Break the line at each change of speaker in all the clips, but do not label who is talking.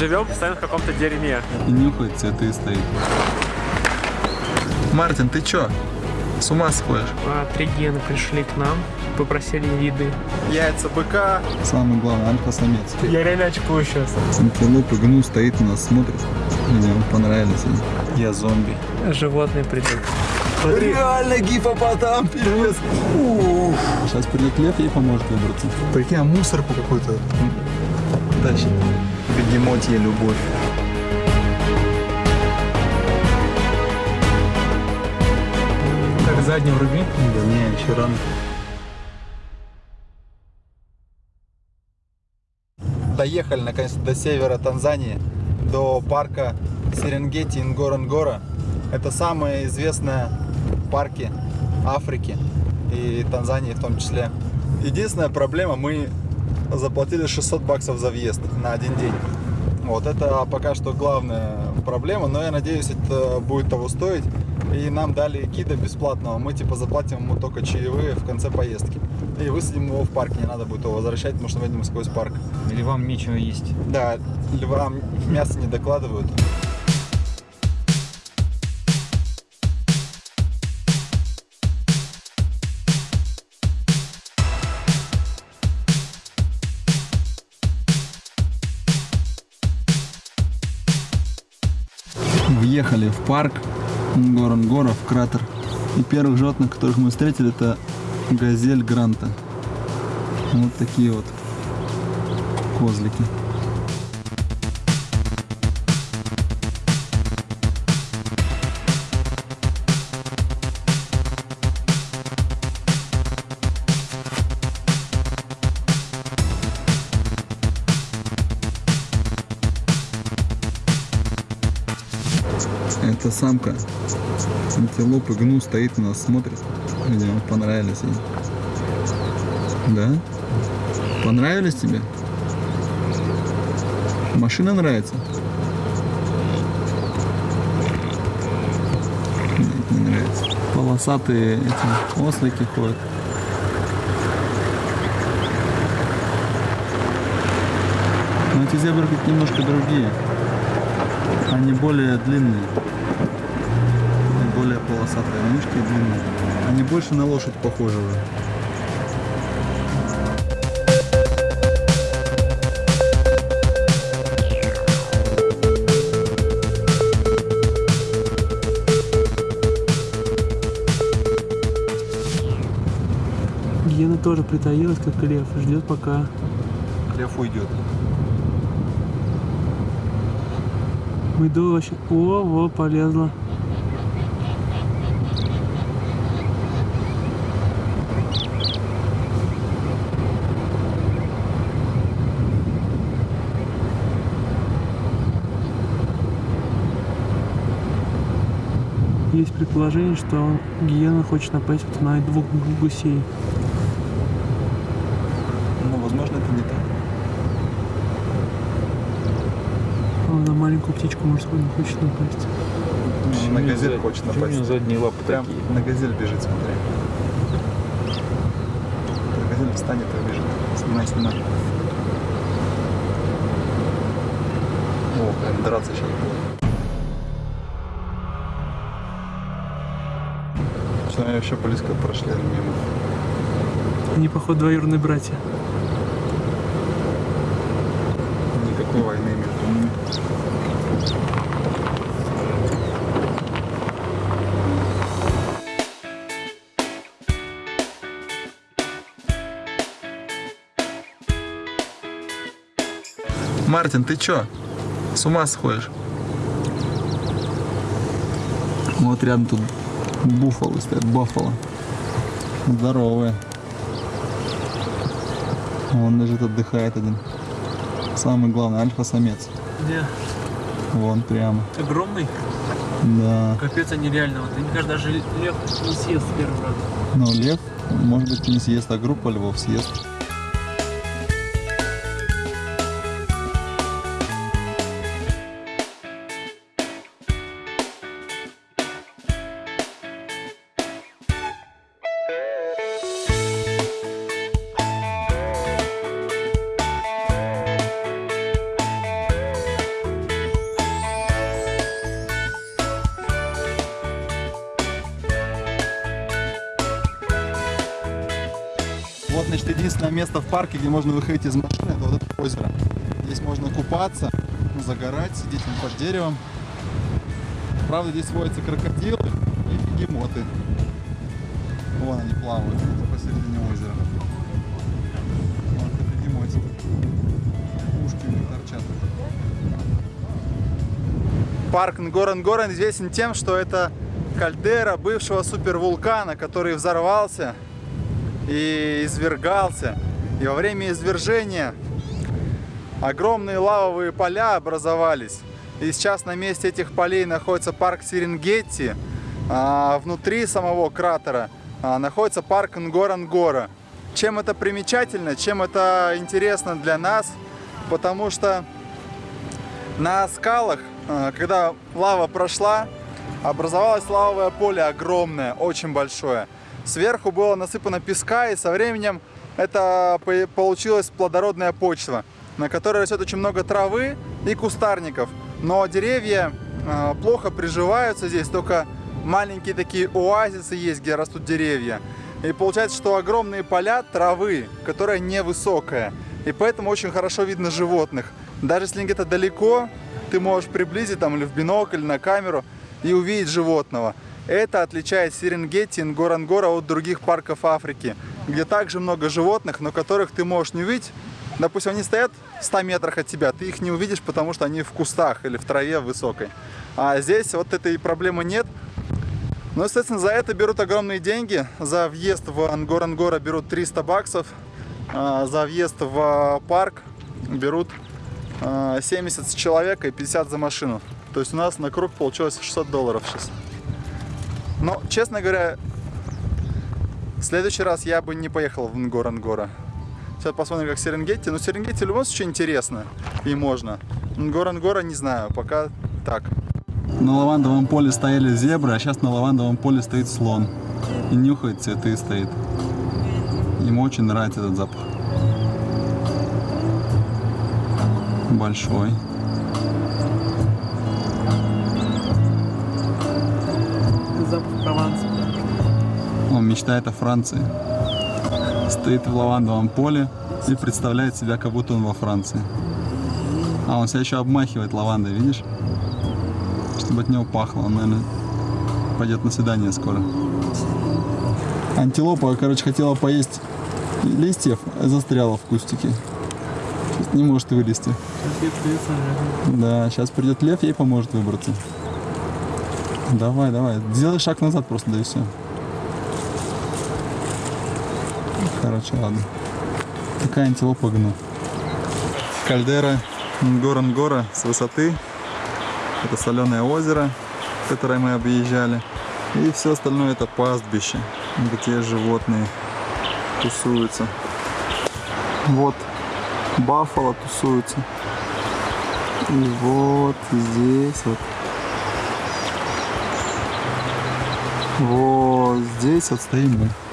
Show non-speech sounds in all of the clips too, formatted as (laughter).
живем постоянно в каком-то дерьме.
И нюхает цветы стоит. Мартин, ты чё? С ума сходишь?
А, три гена пришли к нам, попросили еды.
Яйца быка. Самый главный, альфа-самец.
Я реально очкую сейчас.
Антилопа гну стоит на нас, смотрит. Мне он понравились. они. Я зомби.
Животные придут. Смотри,
Реально гипопотам, пиздец. Сейчас придет лев, ей поможет выбраться. Прикинь, а мусор по какой-то тащит. Бегемотья любовь.
как задним руби.
Да не, еще рано. Доехали наконец до севера Танзании, до парка Серенгети Ингоронгора. Это самые известные парки Африки и Танзании в том числе. Единственная проблема, мы заплатили 600 баксов за въезд на один день. Вот это пока что главная проблема, но я надеюсь, это будет того стоить. И нам дали гида бесплатного, мы типа заплатим ему только чаевые в конце поездки. И высадим его в парке, не надо будет его возвращать, потому что мы едем сквозь парк.
Или вам нечего есть?
Да, львам мясо не докладывают. В парк Горангора, в кратер. И первых животных, которых мы встретили, это газель Гранта. Вот такие вот козлики. Это самка. Антилопы гну стоит на нас, смотрит. Видимо, понравились ей. Да? Понравились тебе? Машина нравится? Нет, не нравится. Полосатые эти ослики ходят. Но эти зебры немножко другие. Они более длинные. Более полосатые. Мышки длинные. Они больше на лошадь похожи уже.
Гена тоже притаилась, как лев, ждет пока.
Лев уйдет.
Мы до вообще... О, во, полезла. Есть предположение, что гиена хочет напасть вот на двух гусей.
Ну, возможно, это не так.
А на маленькую птичку морскую не хочет напасть.
Ну, на газель хочет
Почему у
напасть.
задние лапы
Прям
такие?
на газель бежит, смотри. Газель встанет и бежит. Снимай, снимай. О, драться сейчас будет. Они вообще близко прошли мимо.
Они, походу, двоюродные братья.
Никакой войны между ними. Мартин, ты чё? С ума сходишь? Вот рядом тут буфалы стоят, баффало. Здоровые. Он лежит, отдыхает один. Самый главный, альфа-самец.
Где?
Вон прямо.
Огромный?
Да.
Капец, они реально. Вот, мне кажется, даже лев не съест в первый раз.
Но лев, может быть, не съест, а группа львов съест. Парке, где можно выходить из машины, это вот это озеро. Здесь можно купаться, загорать, сидеть под деревом. Правда, здесь водятся крокодилы и бегемоты. Вон они плавают, это посередине озера. Вон это бегемотик. Ушки у них торчат. Парк Нгорен-Горен известен тем, что это кальдера бывшего супервулкана, который взорвался и извергался. И во время извержения огромные лавовые поля образовались. И сейчас на месте этих полей находится парк Серенгетти. А внутри самого кратера а, находится парк Нгорангора. Чем это примечательно, чем это интересно для нас? Потому что на скалах, а, когда лава прошла, образовалось лавовое поле огромное, очень большое. Сверху было насыпано песка, и со временем это получилась плодородная почва, на которой растет очень много травы и кустарников. Но деревья э, плохо приживаются здесь, только маленькие такие оазисы есть, где растут деревья. И получается, что огромные поля травы, которая невысокая. И поэтому очень хорошо видно животных. Даже если где-то далеко, ты можешь приблизить там или в бинокль, на камеру и увидеть животного. Это отличает Серенгети и Нгорангора от других парков Африки, где также много животных, но которых ты можешь не увидеть. Допустим, они стоят в 100 метрах от тебя, ты их не увидишь, потому что они в кустах или в траве высокой. А здесь вот этой проблемы нет. Ну, естественно, за это берут огромные деньги. За въезд в Ангорангора берут 300 баксов. А за въезд в парк берут 70 с человека и 50 за машину. То есть у нас на круг получилось 600 долларов сейчас. Но, честно говоря, в следующий раз я бы не поехал в Нгорангора. Сейчас посмотрим, как Серенгетти. Но Серенгетти в любом случае интересно и можно. Нгорангора не знаю, пока так. На лавандовом поле стояли зебры, а сейчас на лавандовом поле стоит слон. И нюхает цветы стоит. Ему очень нравится этот запах. Большой. Мечтает о Франции. Стоит в лавандовом поле и представляет себя, как будто он во Франции. А он себя еще обмахивает лавандой, видишь? Чтобы от него пахло. Он, наверное, пойдет на свидание скоро. Антилопа, короче, хотела поесть листьев, а застряла в кустике. Сейчас не может вылезти. Да, сейчас придет лев, ей поможет выбраться. Давай, давай. Сделай шаг назад просто, да и все. Короче, ладно. Такая антилопа гну. Кальдера Нгорангора с высоты. Это соленое озеро, которое мы объезжали. И все остальное это пастбище, где животные тусуются. Вот баффало тусуются. И вот здесь вот. Вот здесь вот стоим мы.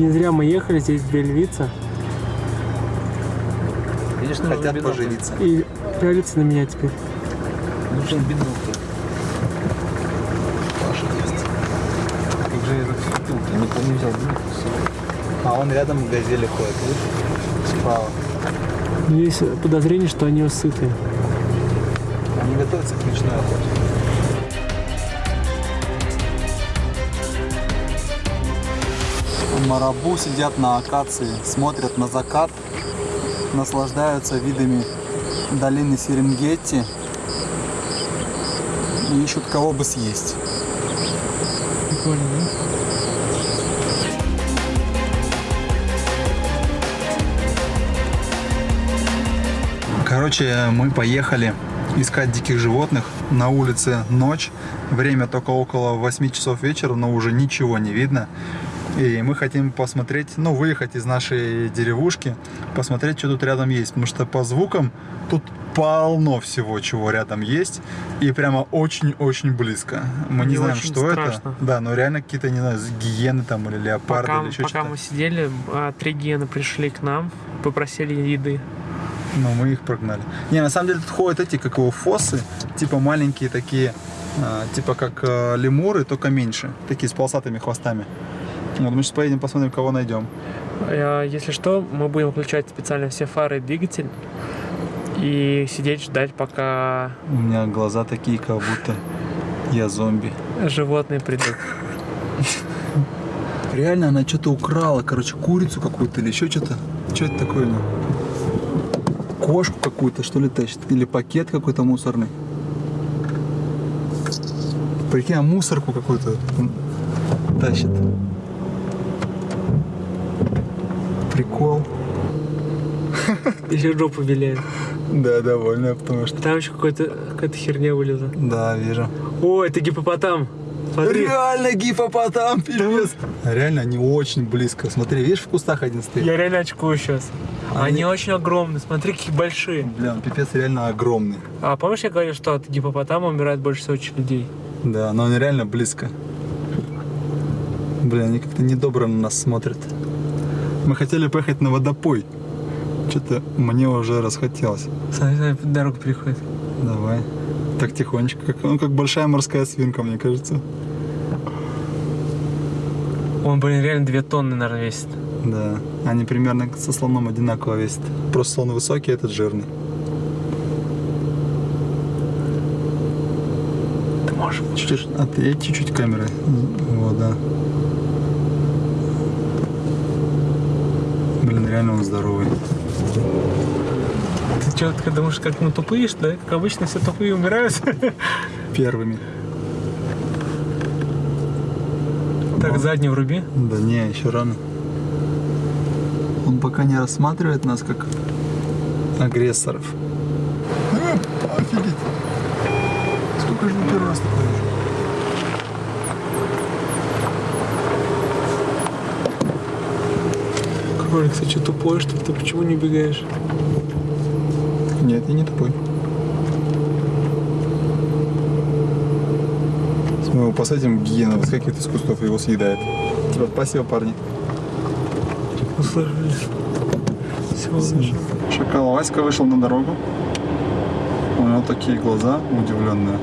Не зря мы ехали здесь Бельвица.
Видишь,
Нужен
хотят
бинокль.
поживиться.
И пялится на меня теперь.
Нужен бинокль.
Как же этот штуки? Никто не взял бинокль с собой.
А он рядом газели ходит, видишь? Справа.
Есть подозрение, что они сытые.
Они готовятся к ночной охоте. Марабу сидят на акации, смотрят на закат наслаждаются видами долины Серенгетти и ищут кого бы съесть.
Прикольно, да?
Короче, мы поехали искать диких животных. На улице ночь, время только около 8 часов вечера, но уже ничего не видно. И мы хотим посмотреть, ну, выехать из нашей деревушки, посмотреть, что тут рядом есть. Потому что по звукам тут полно всего, чего рядом есть. И прямо очень-очень близко. Мы не
Мне
знаем, что
страшно.
это. Да, но реально какие-то, не знаю, гиены там или леопарды
Пока,
или еще
пока
что-то.
мы сидели, а, три гиены пришли к нам, попросили еды.
Но мы их прогнали. Не, на самом деле тут ходят эти, как его, фосы, типа маленькие такие, а, типа как э, лемуры, только меньше, такие с полосатыми хвостами. Вот мы сейчас поедем посмотрим, кого найдем.
А, Если что, мы будем включать специально все фары и двигатель и сидеть ждать, пока
У меня глаза такие, как будто я зомби.
животные придут.
Реально, она что-то украла, короче, курицу какую-то или еще что-то. Что это такое? ну? Кошку какую-то, что ли, тащит? Или пакет какой-то мусорный? Прикинь, а мусорку какую-то тащит. Прикол.
Еще жопу виляет.
Да, довольно, потому что...
Там еще какая-то херня вылезла.
Да, вижу.
О, это гипопотам. Смотри.
Реально гипопотам, пиздец. Реально, они очень близко. Смотри, видишь, в кустах один стоит.
Я реально очкую сейчас.
Они-
Они очень огромные, смотри, какие большие.
Бля, пипец реально огромный.
А помнишь, я говорил, что от гипопотама умирает больше всего людей?
Да, но они реально близко. Бля, они как-то недобро на нас смотрят. Мы хотели поехать на водопой. Что-то мне уже расхотелось.
Смотри, смотри, дорога переходит.
Давай. Так тихонечко. Как, ну, как большая морская свинка, мне кажется.
Он, блин, реально 2 тонны, наверное, весит.
Да. Они примерно со слоном одинаково весят. Просто слон высокий, а этот жирный.
Ты можешь
Чуть-чуть, отъедь чуть-чуть камеры. Вот, да. Блин, реально он здоровый.
Ты ты думаешь, как мы тупые, что ли? Как обычно все тупые умирают? (laughs)
Первыми.
Так, задний вруби.
Да не, еще рано. Он пока не рассматривает нас как агрессоров. Офигеть. Сколько же мы первый раз такое вижу?
Кролик, ты что, тупой, что ли? Ты почему не убегаешь?
Нет, я не тупой. Если мы его посадим, гиена выскакивает из кустов и его съедает. Типа, спасибо, парни.
Услышали. Всего лишь.
Шакал Васька вышел на дорогу. У него такие глаза удивленные.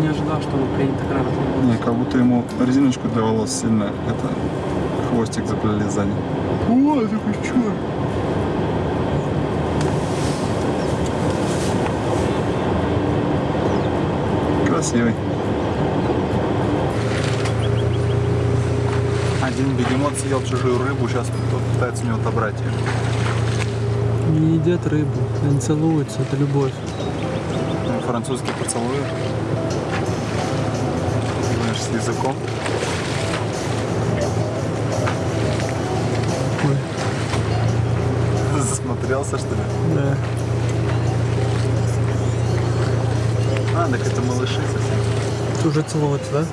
Не ожидал, что он приедет так рано.
Не, как будто ему резиночку для волос сильно это хвостик заплели сзади. О, такой черт. Красивый. Один бегемот съел чужую рыбу, сейчас кто-то пытается у него отобрать ее.
Не едят рыбу, они целуются, это любовь.
Французский поцелуй. Знаешь, с языком. Засмотрелся, что ли?
да.
А, так это малыши совсем.
Ты уже целоваться, да?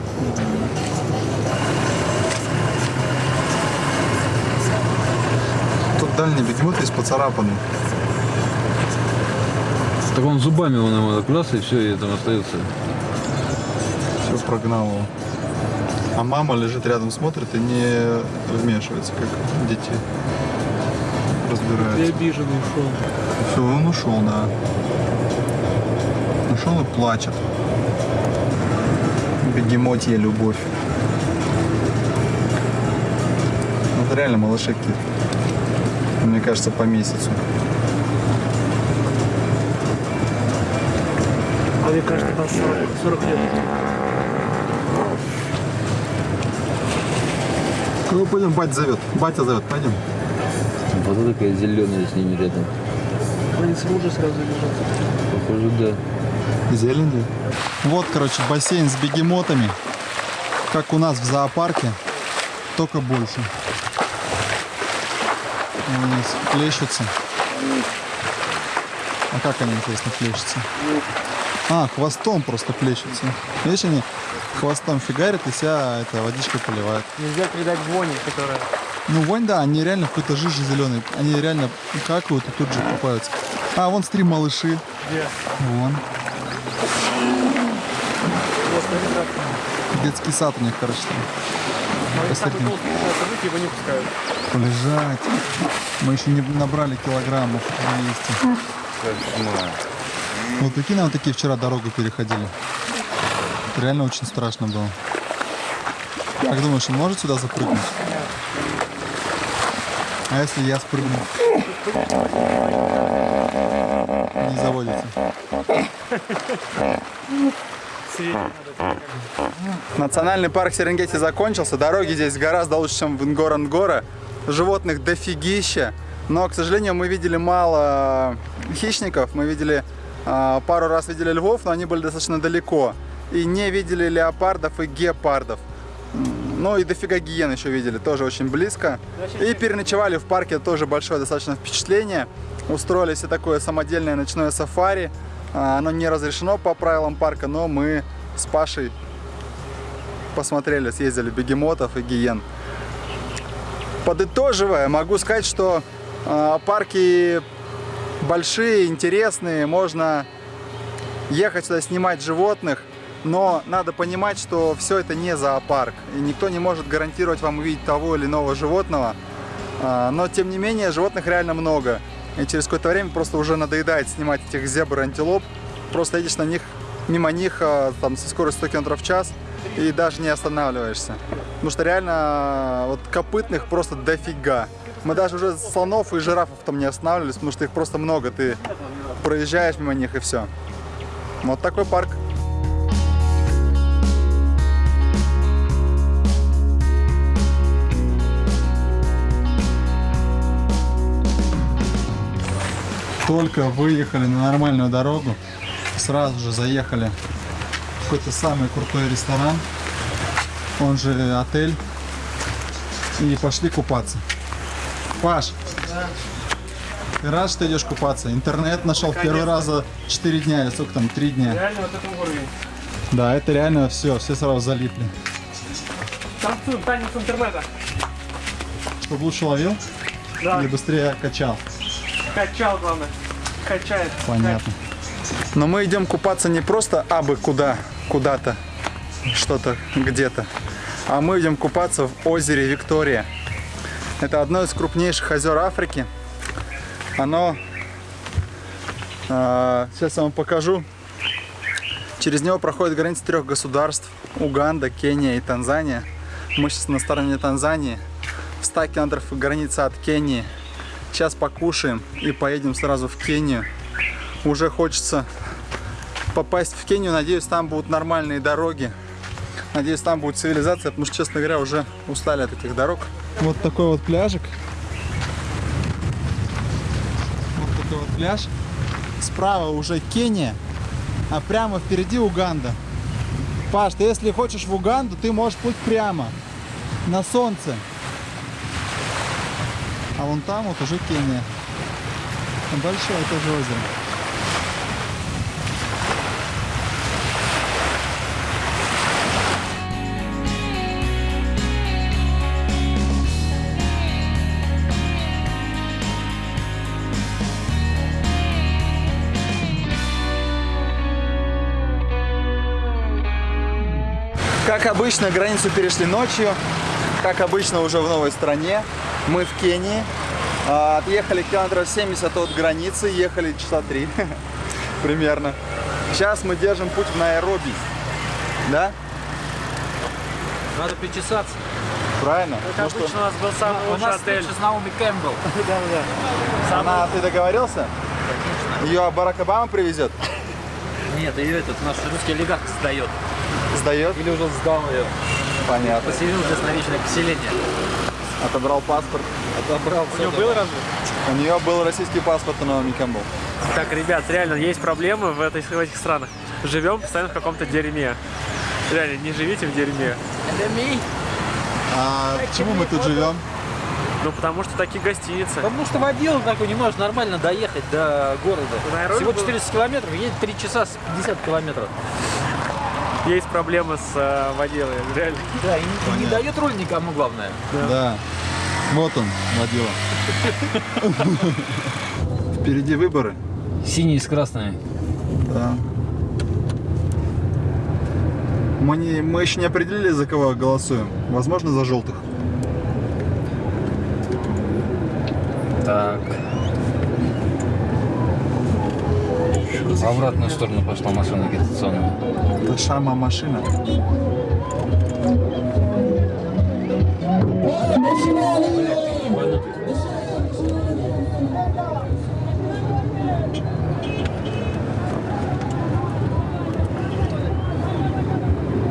Тут дальний бегемот весь поцарапанный.
Так он зубами он ему так раз, и все, и там остается.
Все прогнал его. А мама лежит рядом, смотрит и не вмешивается, как дети
Ты
разбираются.
обиженный ушел.
Все, он ушел, да. Ушел и плачет. Бегемотья любовь. Это реально малыши. Мне кажется, по месяцу.
А мне кажется, там 40, 40 лет.
Ну, пойдем, батя зовет. Батя зовет, пойдем.
Вот это такая зеленая с ними рядом.
Они с лужи сразу лежат.
Похоже, да.
Зелень. Вот, короче, бассейн с бегемотами. Как у нас в зоопарке, только больше. Они плещутся. А как они, интересно, плещутся? А, хвостом просто плещутся. Видишь, они хвостом фигарят и себя это, водичкой поливают.
Нельзя передать вони, которая...
Ну, вонь, да, они реально в какой-то жиже зеленый. Они реально какают и тут же купаются. А, вон три малыши.
Где?
Вон.
Вот, смотри, как.
Детский сад у них, короче, там.
Они так
Посмотри.
вот толстые события его не пускают.
Полежать. Мы еще не набрали килограммов вместе.
Кошмар.
Вот прикинь, нам такие вчера дорогу переходили. Это реально очень страшно было. Как думаешь, он может сюда запрыгнуть? А если я спрыгну? Не заводится. Национальный парк Серенгети закончился. Дороги здесь гораздо лучше, чем в Нгоронгора. Животных дофигища. Но, к сожалению, мы видели мало хищников. Мы видели а, пару раз видели львов, но они были достаточно далеко. И не видели леопардов и гепардов. Ну и дофига гиен еще видели, тоже очень близко. И переночевали в парке, тоже большое достаточно впечатление. Устроили себе такое самодельное ночное сафари. А, Оно не разрешено по правилам парка, но мы с Пашей посмотрели, съездили бегемотов и гиен. Подытоживая, могу сказать, что э, парки большие, интересные, можно ехать сюда снимать животных, но надо понимать, что все это не зоопарк, и никто не может гарантировать вам увидеть того или иного животного, А, но тем не менее животных реально много, и через какое-то время просто уже надоедает снимать этих зебр и антилоп, просто едешь на них, мимо них а, там со скоростью 100 км в час и даже не останавливаешься, потому что реально а, вот копытных просто дофига. Мы даже уже слонов и жирафов там не останавливались, потому что их просто много, ты проезжаешь мимо них и все. Вот такой парк. Только выехали на нормальную дорогу, сразу же заехали в какой-то самый крутой ресторан, он же отель, и пошли купаться. Паш, ты рад, что идешь купаться? Интернет нашел в первый раз за 4 дня, или сколько там, 3 дня.
Реально вот это уровень.
Да, это реально все, все сразу залипли.
Танцуем, танец интернета.
Чтобы лучше ловил
Да,
или быстрее качал?
Качал, главное. Качает.
Понятно. Но мы идем купаться не просто абы куда, куда-то, что-то где-то, а мы идем купаться в озере Виктория. Это одно из крупнейших озер Африки. Оно, а, сейчас я вам покажу, через него проходит граница трех государств, Уганда, Кения и Танзания. Мы сейчас на стороне Танзании, в 100 километров граница от Кении. Сейчас покушаем и поедем сразу в Кению. Уже хочется попасть в Кению. Надеюсь, там будут нормальные дороги. Надеюсь, там будет цивилизация, потому что, честно говоря, уже устали от этих дорог. Вот такой вот пляжик. Вот такой вот пляж. Справа уже Кения, а прямо впереди Уганда. Паш, ты если хочешь в Уганду, ты можешь плыть прямо, на солнце. А вон там вот уже Кения. Там большое тоже озеро. Как обычно, границу перешли ночью. Как обычно, уже в новой стране. Мы в Кении. А, Отъехали километров 70 от границы, ехали часа 3 (laughs) примерно. Сейчас мы держим путь в Найроби. Да?
Надо причесаться.
Правильно?
Как
Потому
обычно у нас был самый
У
лучший
нас
отель.
встреча с Наоми Кэмпбелл.
Да, да.
что она, ты договорился? Ее Барак Обама привезет?
Нет, ее этот наш русский олигарх сдает.
Сдает?
Или уже сдал ее.
Понятно.
Поселил здесь на вечное поселение.
отобрал паспорт.
Отобрал.
У него был разве?
У нее был российский паспорт, но никому был.
Так, ребят, реально есть проблемы в, этой, в этих странах. Живем постоянно в каком-то дерьме. Реально, не живите в дерьме.
А почему мы тут живем?
Ну, потому что такие гостиницы.
Потому что водил такой, не может нормально доехать до города. Всего
был-
400 километров, едет 3 часа с 50 километров.
Есть проблемы с э, водилой, (laughs) реально.
Да, и не, и не дает руль никому, главное.
Да. Вот он, водила. (laughs) Впереди выборы.
Синий с красной.
Да. Мы, не, мы еще не определили, за кого голосуем. Возможно, за желтых.
Так. В обратную сторону пошла машина агитационная.
Это Шама машина.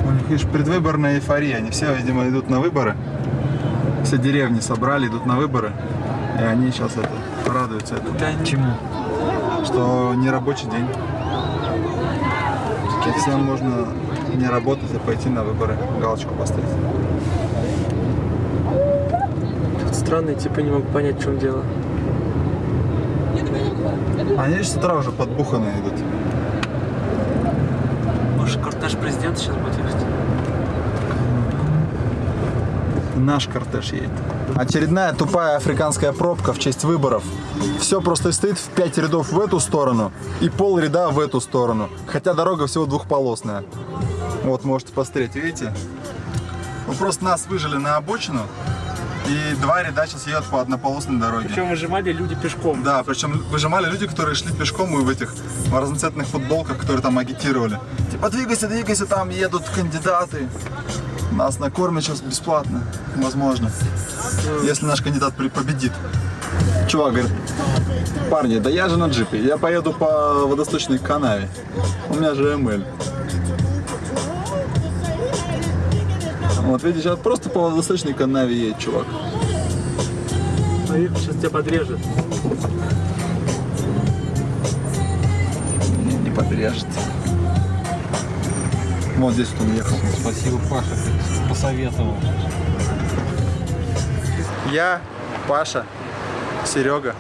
У них, видишь, предвыборная эйфория. Они все, видимо, идут на выборы. Все деревни собрали, идут на выборы. И они сейчас это радуются этому.
Чему?
Что не рабочий день. И всем можно не работать, а пойти на выборы, галочку поставить.
Тут странные типа не могу понять, в чем дело.
Они же с утра уже подбуханные идут.
Может, кортеж президента сейчас будет ехать?
Наш кортеж едет. Очередная тупая африканская пробка в честь выборов. Все просто стоит в пять рядов в эту сторону и пол ряда в эту сторону. Хотя дорога всего двухполосная. Вот, можете посмотреть, видите? Ну, просто нас выжили на обочину. И два ряда сейчас едут по однополосной дороге.
Причем выжимали люди пешком.
Да, причем выжимали люди, которые шли пешком и в этих разноцветных футболках, которые там агитировали. Типа, двигайся, двигайся, там едут кандидаты. Нас накормят сейчас бесплатно, возможно. Если наш кандидат победит. Чувак говорит, парни, да я же на джипе, я поеду по водосточной канаве. У меня же МЛ. Вот видишь, сейчас просто по водосточной канаве едет чувак.
Смотри, сейчас тебя подрежет.
Не, не подрежет. Вот здесь вот он ехал.
Спасибо, Паша, ты посоветовал.
Я, Паша, Серега.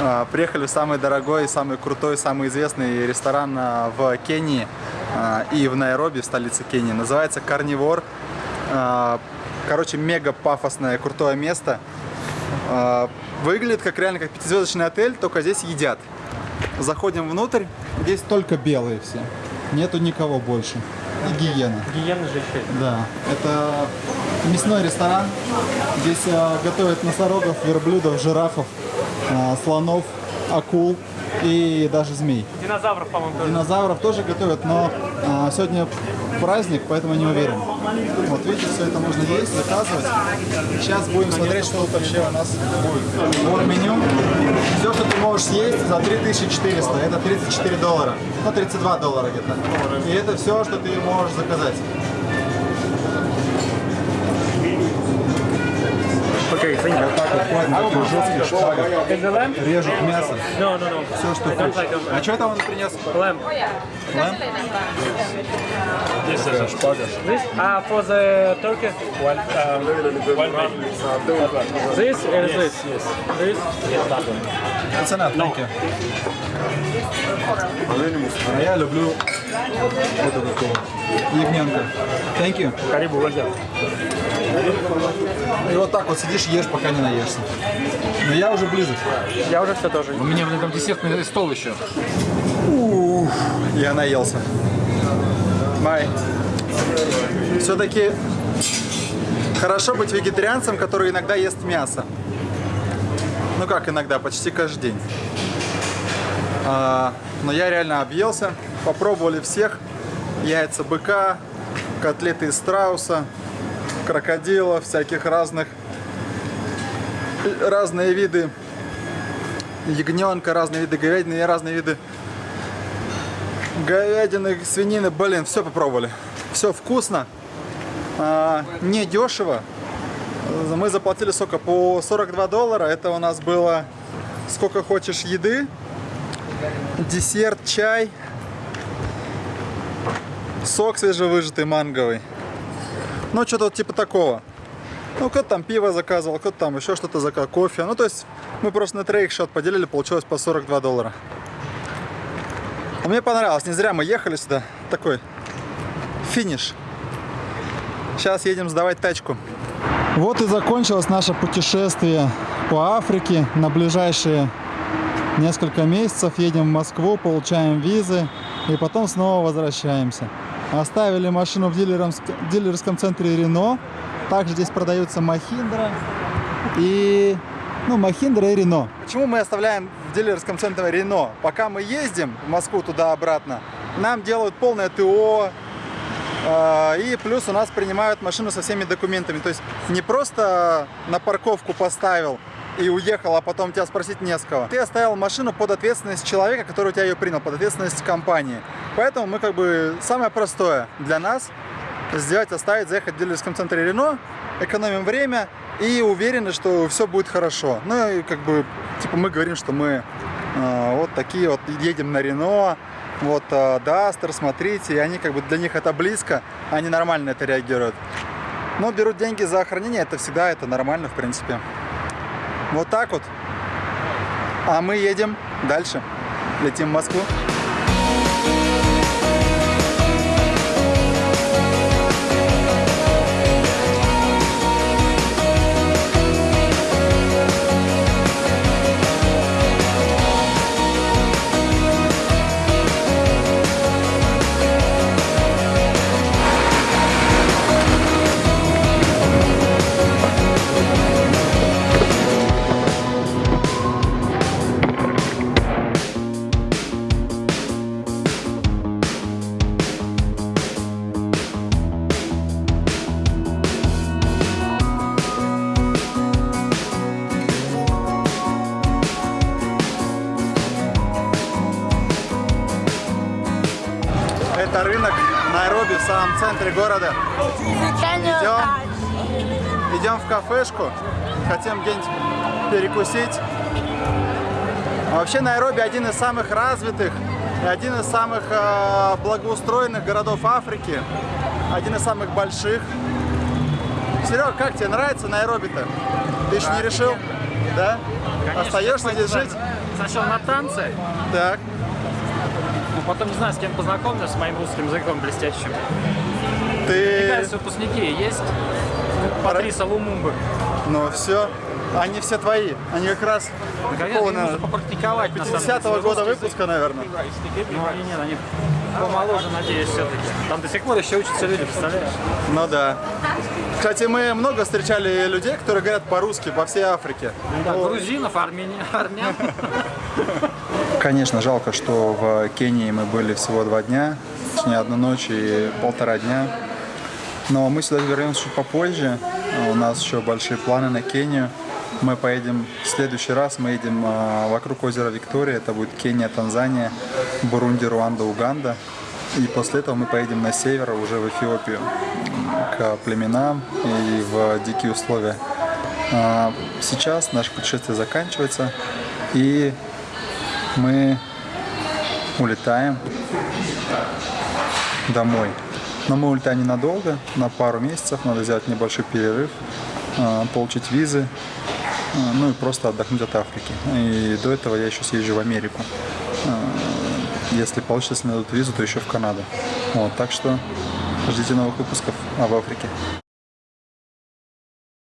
а, Приехали в самый дорогой, самый крутой, самый известный ресторан а, в Кении а, и в Найроби, в столице Кении. Называется Карнивор. Короче, мега пафосное, крутое место. Выглядит как реально как пятизвездочный отель, только здесь едят. Заходим внутрь, здесь только белые все. Нету никого больше. И гиена.
Гиены же еще.
Да, это мясной ресторан. Здесь э, готовят носорогов, верблюдов, жирафов, э, слонов, акул и даже змей.
Динозавров, по-моему, тоже.
Динозавров тоже готовят, но э, сегодня праздник, поэтому не уверен. Вот видите, все это можно есть, заказывать. Сейчас будем смотреть, что тут вообще у нас будет. Вот меню. Все, что ты можешь съесть за 3400, это 34 доллара. Ну, 32 доллара где-то. И это все, что ты можешь заказать. Вот так вот ходят на таких жестких шпагах.
Is?
Режут мясо. Все, что хочешь. А что это он принес?
Lamb.
Lamb?
This
Такая шпага.
This? Ah, for the turkey? One, um, one. This and this? Yes. This? Yes, that one.
It's enough, thank you. А я люблю вот такого ягненка. Thank you.
Карибу.
И вот так вот сидишь, ешь, пока не наешься. Но я уже близок.
Я уже все тоже.
У меня, блин, там десертный стол еще.
Я наелся. Май. Все-таки хорошо быть вегетарианцем, который иногда ест мясо. Ну как иногда, почти каждый день. А, но я реально объелся. Попробовали всех. Яйца быка, котлеты из страуса, крокодилов, всяких разных разные виды ягненка, разные виды говядины и разные виды говядины, свинины, блин, все попробовали. Все вкусно, а, не дешево Мы заплатили сколько? По 42 доллара. Это у нас было сколько хочешь еды, десерт, чай, сок свежевыжатый манговый. Ну, что-то вот типа такого. Ну, кто-то там пиво заказывал, кто-то там еще что-то заказал, кофе. Ну, то есть мы просто на троих счет поделили, получилось по 42 доллара. А мне понравилось, не зря мы ехали сюда. Такой финиш. Сейчас едем сдавать тачку. Вот и закончилось наше путешествие по Африке. На ближайшие несколько месяцев едем в Москву, получаем визы и потом снова возвращаемся. Оставили машину в дилерском, центре Рено. Также здесь продаются Махиндра и... Ну, Махиндра и Рено. Почему мы оставляем в дилерском центре Рено? Пока мы ездим в Москву туда-обратно, нам делают полное ТО, э, и плюс у нас принимают машину со всеми документами. То есть не просто на парковку поставил и уехал, а потом тебя спросить не с кого. Ты оставил машину под ответственность человека, который у тебя ее принял, под ответственность компании. Поэтому мы как бы самое простое для нас сделать, оставить, заехать в дилерском центре Рено, экономим время и уверены, что все будет хорошо. Ну и как бы, типа мы говорим, что мы э, вот такие вот едем на Рено, вот э, Дастер, смотрите, и они как бы для них это близко, они нормально это реагируют. Но берут деньги за охранение, это всегда это нормально в принципе. Вот так вот. А мы едем дальше. Летим в Москву. Найроби в самом центре города. Идем, идем в кафешку, хотим где-нибудь перекусить. Вообще Найроби один из самых развитых и один из самых э, благоустроенных городов Африки, один из самых больших. Серега, как тебе нравится Найроби-то? Ты еще не решил? Да? Остаешься здесь жить?
Сначала на танцы,
Так.
Потом не знаю, с кем познакомился, с моим русским языком блестящим. Мне
Ты...
кажется, выпускники есть. Патриса Лумумбы.
Ну все. Они все твои. Они как раз
Наконец,
какого,
им нужно
наверное,
попрактиковать, на самом деле.
50
свой
года выпуска, наверное.
Ну, они нет, они помоложе, надеюсь, все-таки. Там до сих пор еще учатся люди, представляешь?
Ну да. Кстати, мы много встречали людей, которые говорят по-русски по всей Африке.
Да, грузинов, армян, армян. (laughs)
Конечно, жалко, что в Кении мы были всего два дня, точнее одну ночь и полтора дня. Но мы сюда вернемся чуть попозже. У нас еще большие планы на Кению. Мы поедем в следующий раз, мы едем а, вокруг озера Виктория. Это будет Кения, Танзания, Бурунди, Руанда, Уганда. И после этого мы поедем на север, уже в Эфиопию, к племенам и в дикие условия. А, Сейчас наше путешествие заканчивается, и мы улетаем домой. Но мы улетаем ненадолго, на пару месяцев, надо сделать небольшой перерыв, а, получить визы, а, ну и просто отдохнуть от Африки. И до этого я еще съезжу в Америку. А, Если получится, если дадут визу, то еще в Канаду. Вот, так что ждите новых выпусков об Африке.